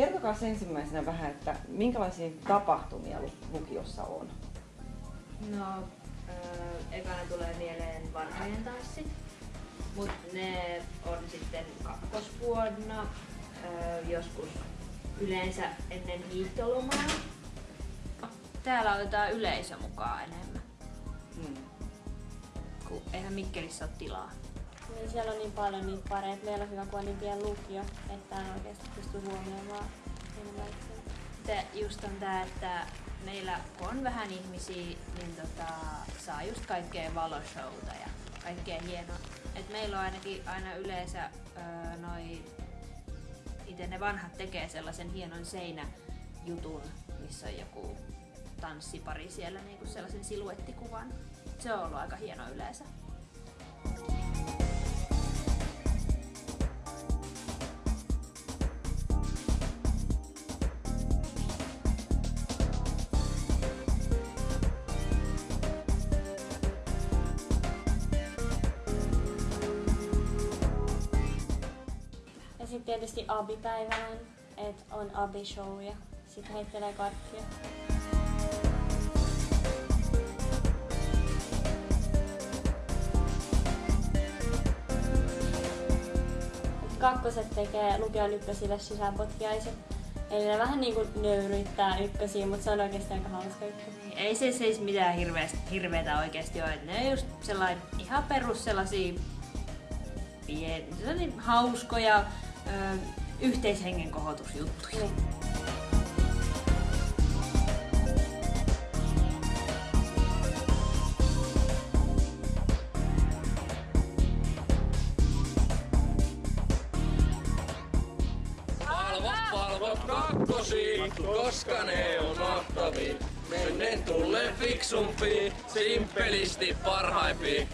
Kertokaa ensimmäisenä vähän, että minkälaisia tapahtumia lukiossa on? No, öö, ekana tulee mieleen vanhojen tanssit, mutta ne on sitten kakkosvuonna öö, joskus yleensä ennen hiihtolomaa. Täällä otetaan yleisö mukaan enemmän, Hmm. kun eihän Mikkelissä ole tilaa. Niin siellä on niin paljon niitä pareja, että meillä on hyvä, kun on niin pieni lukio, että en oikeasti pysty huomioimaan enimmäkseen. Sitten just on tää, että meillä kun on vähän ihmisiä, niin tota, saa just kaikkea valoshowta ja kaikkea hienoa. Et meillä on ainakin aina yleensä öö, noi, itse ne vanhat tekee sellaisen hienon seinäjutun, missä on joku tanssipari siellä niinku sellaisen siluettikuvan. Se on ollut aika hieno yleensä. Tietysti abipäivänä, että on abishow ja sitten heittelee karkkia. Kakkoset tekee lukion ykkösille sisäpotkiaiset. Eli ne vähän niinku nöyryyttää ykkösiä, mutta se on oikeasti aika hauska juttu. Niin, Ei se siis mitään hirveästi, hirveetä oikeasti ole. Ne on just sellainen ihan perus sellaisia pien, hauskoja ö, yhteishengen kohotusjuttuja. Niin. Palvo, palvo kakkosi, koska ne on mahtavia. Menneen tulee fiksumpi, simpelisti parhaimpi.